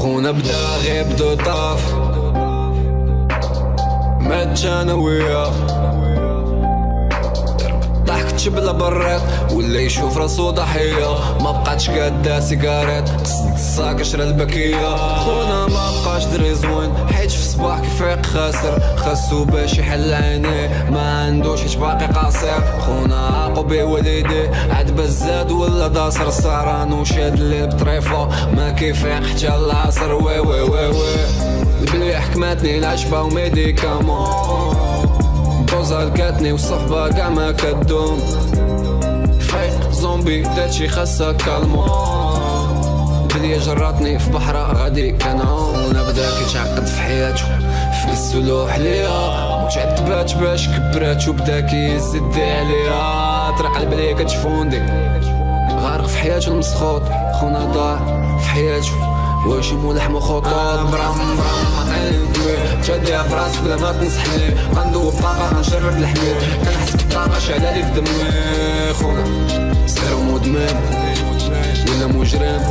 خونا بدا غيبدو طاف مات أنا وياه ضحكت بلا بريط ولا يشوف راسو ضحية ما بقاتش قادة سيجاريت قصد الصاك شرا البكية خونا ما بقاش دري زوين صباح كيفيق خاسر. خاصو باش يحل عينيه. ما عندوش حيت باقي قاصر. خونا عاقو والديه عاد بزاد ولا داصر. السهران وشاد الليل بطريفة ما كيفيق حتى العصر. وي وي وي وي. البلي حكمتني العشبة وميديكامون. دوزة لقاتني والصحبة قاع ما كدوم. فايق زومبي داتشي خاصة كالمو بدي جراتني في بحرة غادي كنعوم بدا كيتعقد في حياته في السلوح ليا. متعتبات باش كبرات وبدا كيزد عليها طرق البلي كتفوندي. غارق في حياته المسخوط. خونا ضاع في حياته واش ملحم خطوط برام برام عطيني دمي تشديها في راسك بلا ما تنصحني. غندوب طاقة غنشرب الحمير كنحس بالطاقة شعلالي في دمي. خونا صغير ومدمن ولا مجرم.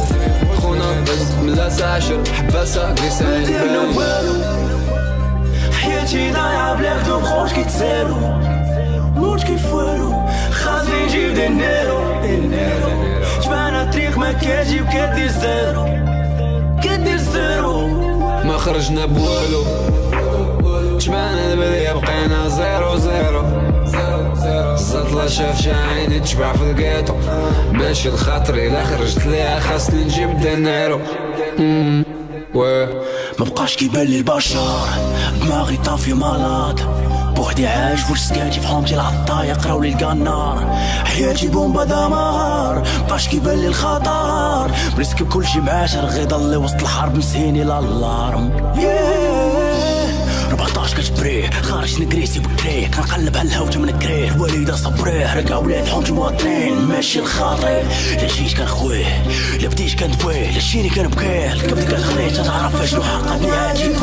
خونا بس ملاسة عشر حباسة قيسان حياتي ضايعة بلا خدوم خوش كيتسالو. موت كيف والو. خاصني نجيب دينيرو جبانا الطريق ما كاجي وكدير زيرو. كدير زيرو. ما خرجنا بوالو. جمعنا البلية بقينا زيرو زيرو. السطلة شاف عيني تشبع في القيطو ماشي الخاطري لا خرجت ليها خاصني نجيب دينيرو ما بقاش كيبان لي البشر. دماغي طافي مالاد بوحدي عايش في سكاتي في حومتي العطاية يقراو لي القنار. حياتي بومبا دمار. بقاش كيبان لي الخطر. بريسك كلشي معاشر غي ضل وسط الحرب مسهيني لالارم yeah. 14 كتبريه خارج نكريسي بكريه كنقلب على الهوجة من كريه الوالدة صبريه رقا ولاد حومتي مواطنين ماشي الخاطري لا جيت كنخويه لا بديت كندويه لا شيني الكبد كنخليه تعرف شنو حقا بنياتي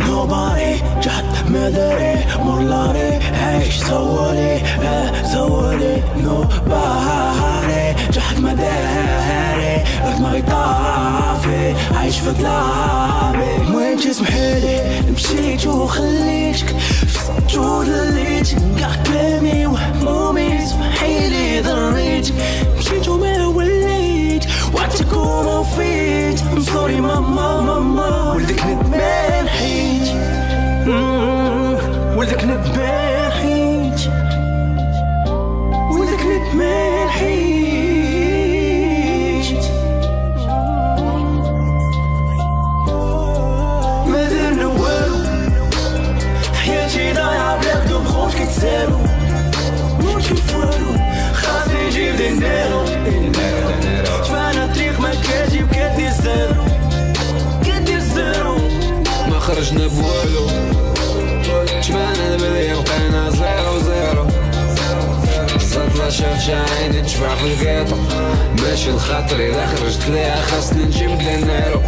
nobody جحد مداري. مولاري. عيش سوالي آه سوالي nobody جحد مداري. دماغي طافي عايش في ظلامي وين تسمحيلي مشيت وخليتك. في سجود ليتك كاع كلامي وهمومي. سمحيلي ضريتك. مشيت وما وليت. وعدتك وما وفيت. سوري ماما ماما. ولدك حيت. ولدك خرجنا بوالو. جمعنا البلية بقينا zéro zéro. السطلة شاف عيني تشبع في ال ghetto ماشي الخاطري لا خرجت ليها خاصني نجيب dinero